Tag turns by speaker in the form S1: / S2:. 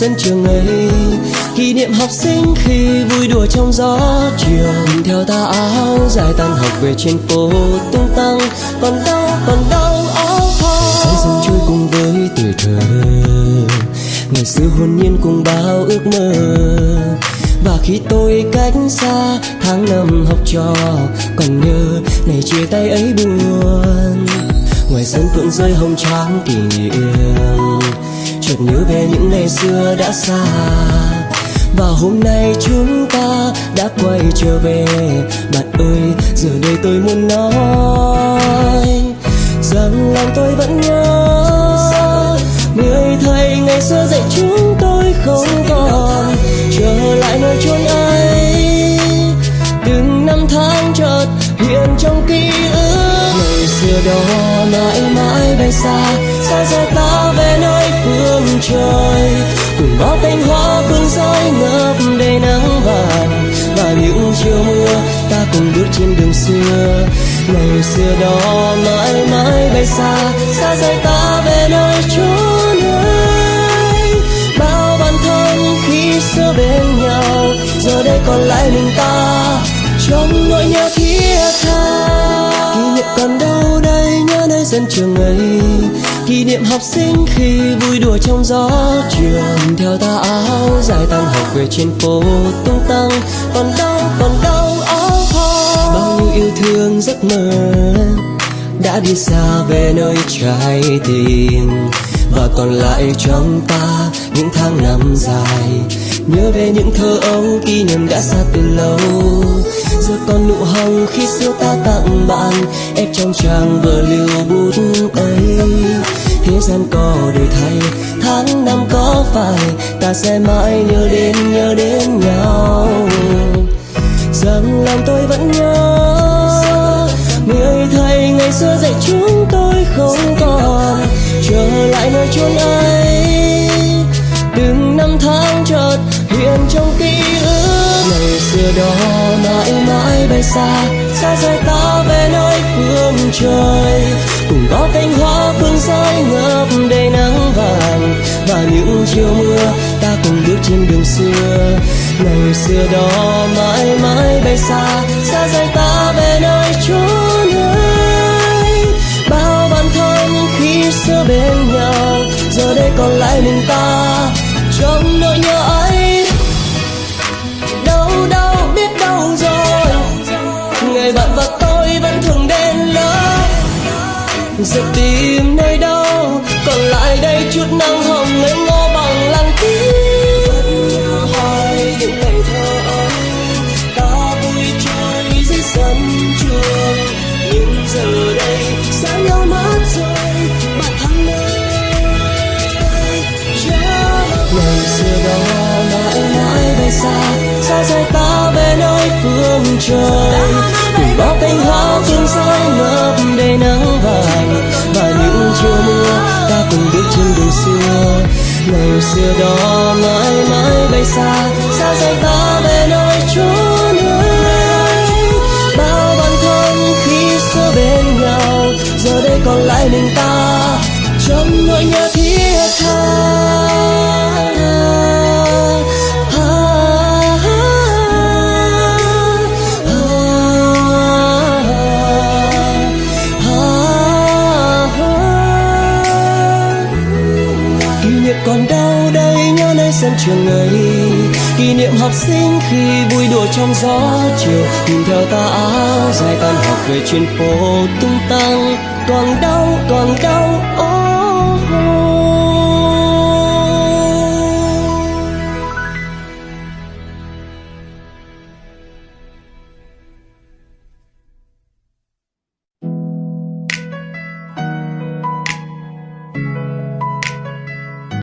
S1: sân trường ấy. Kỷ niệm học sinh khi vui đùa trong gió chiều theo ta áo dài tan học về trên phố tung tăng. Còn đau, còn đau. áo thon thời gian trôi cùng với tuổi thơ. Ngày xưa hồn nhiên cùng bao ước mơ. Và khi tôi cách xa tháng năm học trò còn nhớ ngày chia tay ấy buồn. Ngoài sân phượng rơi hồng trắng kỷ niệm chợt nhớ về những ngày xưa đã xa. Và hôm nay chúng ta đã quay trở về. Bạn ơi, giờ đây tôi muốn nói rằng lòng tôi vẫn nhớ. Người thầy ngày xưa dạy chúng tôi không còn. Trở lại nơi chốn ấy. Từng năm tháng chợt hiện trong ký ức. Ngày xưa đó mãi mãi bay xa. Xa xa ta về nơi trời cùng bao cánh hoa phương rơi ngập đầy nắng vàng. Và những chiều mưa ta cùng bước trên đường xưa. Ngày xưa đó mãi mãi bay xa xa rời ta về nơi chốn ấy bao bản thân khi xưa bên nhau, giờ đây còn lại mình ta. Trong nỗi nhớ thiết tha, kỷ niệm còn đây sân trường ấy. Kỷ niệm học sinh khi vui đùa trong gió trường theo ta áo dài tan học về trên phố tung tăng. Còn đâu còn đâu áo hoa, bao nhiêu yêu thương giấc mơ đã đi xa về nơi trái tim. Và còn lại trong ta những tháng năm dài, nhớ về những thơ ấu kỷ niệm đã xa từ lâu giờ còn nụ hồng khi xưa ta tặng bạn. Ép trong trang vừa liều bút ấy. Thế gian có đổi thay, tháng năm có phải, ta sẽ mãi nhớ đến nhớ đến nhau. Rằng lòng tôi vẫn nhớ, người thầy ngày xưa dạy chúng tôi không còn. Trở lại nơi chốn ấy, từng năm tháng chợt hiện trong ký ức. Ngày xưa đó mãi mãi nơi xa xa rời ta về nơi phương trời. Cùng có cánh hoa phương rơi ngập đầy nắng vàng, và những chiều mưa ta cùng bước trên đường xưa. Ngày xưa đó mãi mãi bay xa xa rời ta sẽ tìm nơi đâu còn lại đây chút nắng hồng ngây ngô bằng lăng tím hỏi những ngày thơ ấy ta vui chơi dưới sân trường nhưng giờ đây xa nhau mất rồi bạn thăng ngày xưa đó mãi mãi bay xa xa rời ta về nơi phương trời cùng bao cánh hoa phương rơi lời xưa đó mãi mãi bay xa xa rời ta về nơi chốn ấy bao bản thân khi xưa bên nhau, giờ đây còn lại mình ta. Trong nỗi nhớ thiết sân trường ấy. Kỷ niệm học sinh khi vui đùa trong gió chiều, nhìn theo ta áo dài tan học về trên phố tung tăng. Toàn đau toàn đau, ôi.